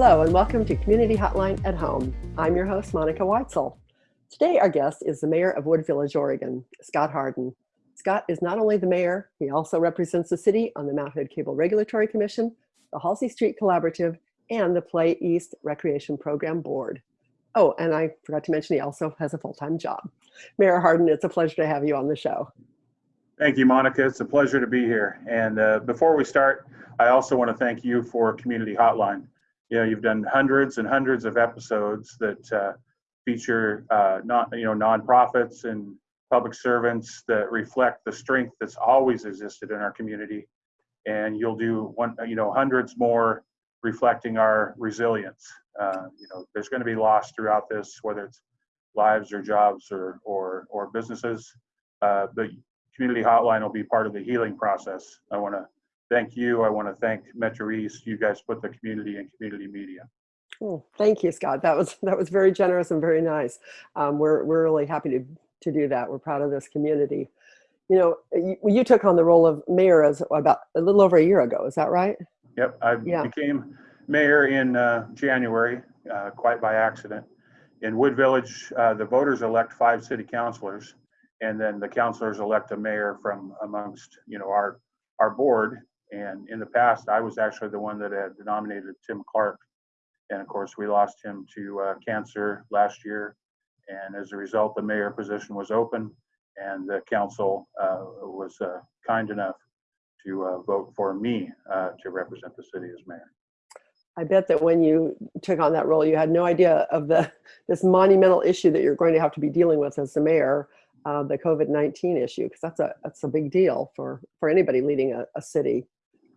Hello and welcome to Community Hotline at Home. I'm your host, Monica Weitzel. Today our guest is the mayor of Wood Village, Oregon, Scott Harden. Scott is not only the mayor, he also represents the city on the Mount Hood Cable Regulatory Commission, the Halsey Street Collaborative, and the Play East Recreation Program Board. Oh, and I forgot to mention he also has a full-time job. Mayor Harden, it's a pleasure to have you on the show. Thank you, Monica. It's a pleasure to be here. And uh, before we start, I also want to thank you for Community Hotline. You know, you've done hundreds and hundreds of episodes that uh, feature uh, not you know nonprofits and public servants that reflect the strength that's always existed in our community. And you'll do one, you know, hundreds more reflecting our resilience. Uh, you know, there's going to be loss throughout this, whether it's lives or jobs or or, or businesses. Uh, but community hotline will be part of the healing process. I want to thank you. I want to thank Metro East. You guys put the community in community media. Oh, thank you, Scott. That was that was very generous and very nice. Um, we're we're really happy to to do that. We're proud of this community. You know, you, you took on the role of mayor as about a little over a year ago. Is that right? Yep, I Yeah. became mayor in uh, January, uh, quite by accident. In Wood Village, uh, the voters elect five city councilors, and then the councilors elect a mayor from amongst, you know, our, our board. And in the past, I was actually the one that had nominated Tim Clark. And of course, we lost him to uh, cancer last year. And as a result, the mayor position was open, and the council uh, was uh, kind enough to uh, vote for me uh, to represent the city as mayor. I bet that when you took on that role, you had no idea of the this monumental issue that you're going to have to be dealing with as the mayor, uh, the COVID-19 issue, because that's a that's a big deal for for anybody leading a, a city.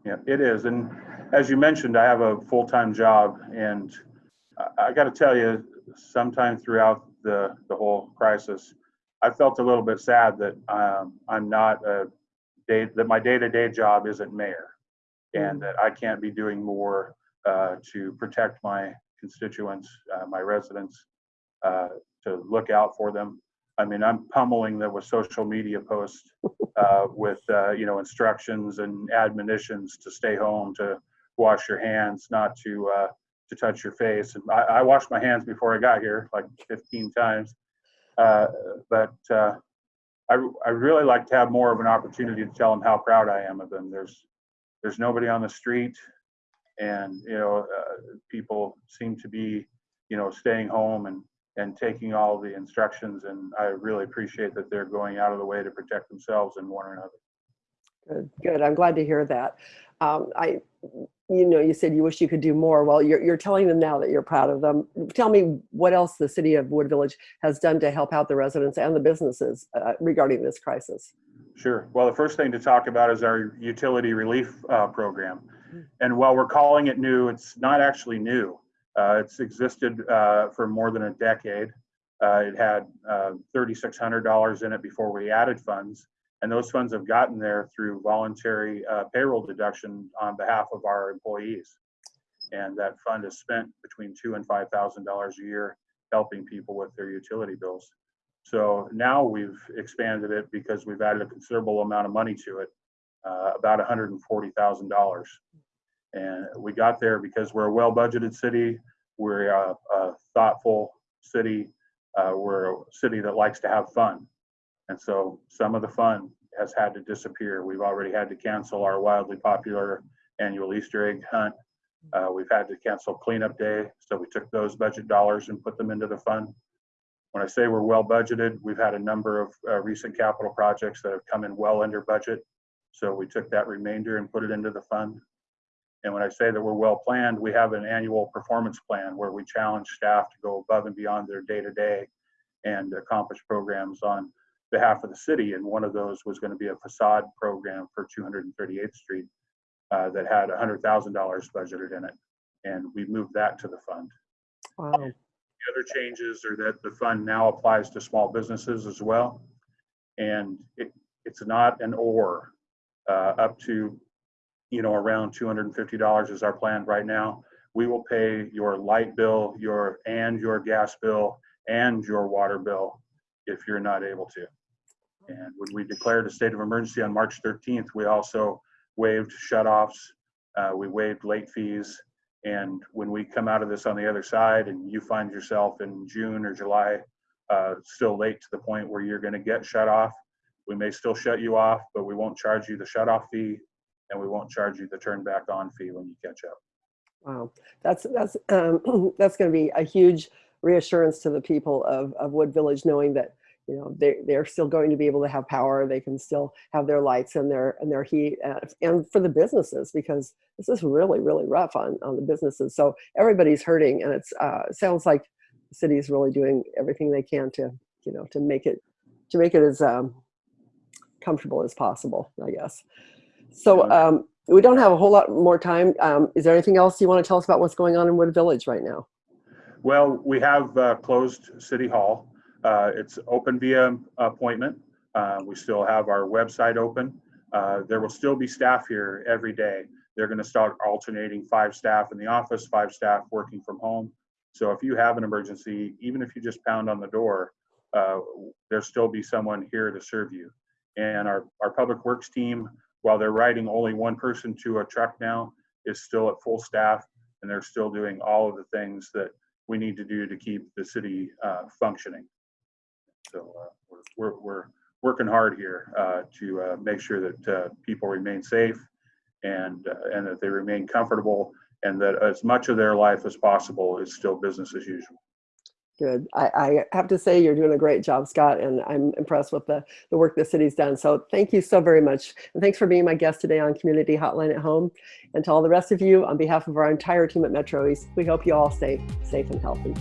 Yeah, it is. And as you mentioned, I have a full-time job and I, I got to tell you, sometime throughout the, the whole crisis, I felt a little bit sad that um, I'm not a day, that my day-to-day job isn't mayor and that I can't be doing more uh, to protect my constituents, uh, my residents, uh, to look out for them. I mean, I'm pummeling them with social media posts uh, with uh, you know instructions and admonitions to stay home, to wash your hands, not to uh, to touch your face. And I, I washed my hands before I got here like 15 times. Uh, but uh, I I really like to have more of an opportunity to tell them how proud I am of them. There's there's nobody on the street, and you know uh, people seem to be you know staying home and and taking all the instructions and i really appreciate that they're going out of the way to protect themselves and one another Good, good. I'm glad to hear that. Um, I, you know, you said you wish you could do more. Well, you're you're telling them now that you're proud of them. Tell me what else the city of Wood Village has done to help out the residents and the businesses uh, regarding this crisis. sure well the first thing to talk about is our utility relief uh, program and while we're calling it new it's not actually new it's existed uh, for more than a decade uh, it had uh, $3600 in it before we added funds and those funds have gotten there through voluntary uh, payroll deduction on behalf of our employees. And that fund is spent between two and five thousand dollars a year helping people with their utility bills. So now we've expanded it because we've added a considerable amount of money to it, uh, about one hundred and we got there because we're a well-budgeted city, we're a, a thoughtful city, uh, we're a city that likes to have fun. And so some of the fun has had to disappear. We've already had to cancel our wildly popular annual Easter egg hunt. Uh, we've had to cancel cleanup day. So we took those budget dollars and put them into the fund. When I say we're well budgeted, we've had a number of uh, recent capital projects that have come in well under budget. So we took that remainder and put it into the fund. And when I say that we're well planned, we have an annual performance plan where we challenge staff to go above and beyond their day to day and accomplish programs on behalf of the city, and one of those was going to be a facade program for 238th Street uh, that had $100,000 budgeted in it, and we moved that to the fund. Wow. The other changes are that the fund now applies to small businesses as well, and it, it's not an or. Uh, up to, you know, around $250 is our plan right now. We will pay your light bill, your and your gas bill and your water bill if you're not able to. And when we declared a state of emergency on March 13th, we also waived shut-offs, uh, we waived late fees, And when we come out of this on the other side and you find yourself in June or July, uh, still late to the point where you're going to get shut off, we may still shut you off, but we won't charge you the shut off fee and we won't charge you the turn back on fee when you catch up. Wow, that's that's um, that's going to be a huge reassurance to the people of, of Wood Village, knowing that you know they they're still going to be able to have power. They can still have their lights and their and their heat, uh, and for the businesses because this is really really rough on on the businesses. So everybody's hurting, and it's uh, sounds like the city is really doing everything they can to you know to make it to make it as um, comfortable as possible. I guess. So. Um, we don't have a whole lot more time. Um, is there anything else you want to tell us about what's going on in Wood Village right now? Well, we have uh, closed City Hall. Uh, It's open via appointment. Uh, We still have our website open. Uh, There will still be staff here every day. They're going to start alternating five staff in the office, five staff working from home. So if you have an emergency, even if you just pound on the door, uh, there'll still be someone here to serve you. And our, our Public Works team, while they're riding only one person to a truck now, is still at full staff and they're still doing all of the things that we need to do to keep the city uh, functioning. So uh, we're, we're, we're working hard here uh, to uh, make sure that uh, people remain safe and, uh, and that they remain comfortable and that as much of their life as possible is still business as usual. Good. I, I have to say you're doing a great job, Scott, and I'm impressed with the, the work the city's done. So thank you so very much. And thanks for being my guest today on Community Hotline at Home. And to all the rest of you, on behalf of our entire team at Metro East, we hope you all stay safe and healthy.